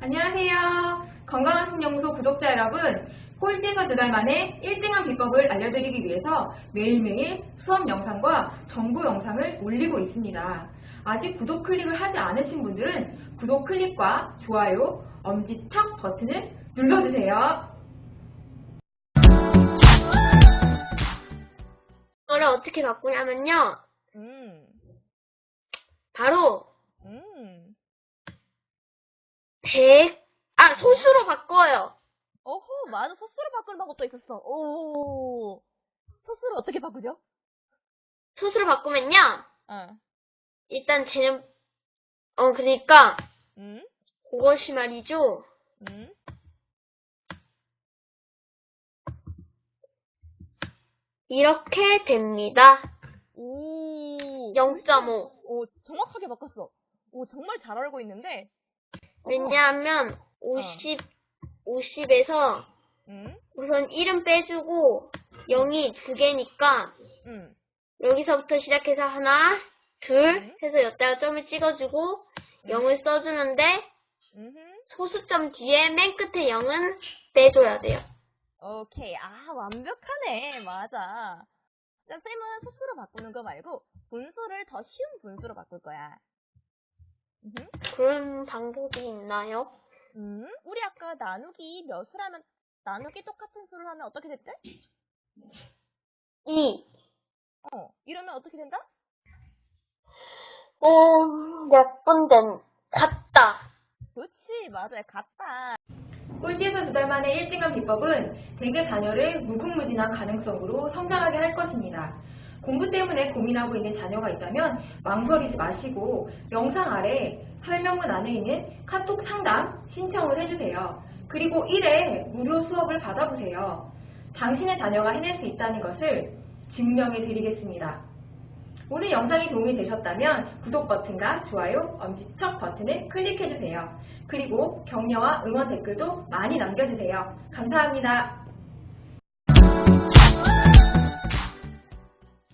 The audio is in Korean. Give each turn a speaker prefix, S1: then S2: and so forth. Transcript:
S1: 안녕하세요. 건강한 신영소 구독자 여러분, 꼴찌에서 두 달 만에 1등한 비법을 알려드리기 위해서 매일매일 수업 영상과 정보 영상을 올리고 있습니다. 아직 구독 클릭을 하지 않으신 분들은 구독 클릭과 좋아요, 엄지척 버튼을 눌러주세요.
S2: 이거를 어떻게 바꾸냐면요.
S3: 음,
S2: 바로
S3: 음.
S2: 100, 아, 소수로 바꿔요.
S3: 어허, 맞아. 소스로 바꾸는 방법도 있었어. 오. 소스를 어떻게 바꾸죠?
S2: 소수로 바꾸면요.
S3: 어.
S2: 일단 쟤는, 어, 그러니까,
S3: 음,
S2: 그것이 말이죠.
S3: 음.
S2: 이렇게 됩니다.
S3: 오.
S2: 0.5.
S3: 오, 정확하게 바꿨어. 오, 정말 잘 알고 있는데.
S2: 왜냐하면, 50, 50에서
S3: 음,
S2: 우선 1은 빼주고, 0이 두 개니까,
S3: 음.
S2: 여기서부터 시작해서 하나, 둘,
S3: 음.
S2: 해서 여기다가 점을 찍어주고, 0을 써주는데. 소수점 뒤에 맨 끝에 0은 빼줘야 돼요.
S3: 오케이. 아, 완벽하네. 맞아. 자, 쌤은 소수로 바꾸는 거 말고 분수를 더 쉬운 분수로 바꿀 거야. 음흠.
S2: 그런 방법이 있나요?
S3: 음, 우리 아까 나누기 몇을 하면, 나누기 똑같은 수를 하면 어떻게 됐대?
S2: 2.
S3: 어, 이러면 어떻게 된다?
S2: 어, 몇분 된, 같다.
S3: 그렇지, 맞아요. 같다.
S1: 꼴찌에서 두 달 만에 1등한 비법은 대개 자녀를 무궁무진한 가능성으로 성장하게 할 것입니다. 공부 때문에 고민하고 있는 자녀가 있다면 망설이지 마시고 영상 아래 설명문 안에 있는 카톡 상담 신청을 해주세요. 그리고 1회 무료 수업을 받아보세요. 당신의 자녀가 해낼 수 있다는 것을 증명해 드리겠습니다. 오늘 영상이 도움이 되셨다면 구독 버튼과 좋아요, 엄지척 버튼을 클릭해주세요. 그리고 격려와 응원 댓글도 많이 남겨주세요. 감사합니다.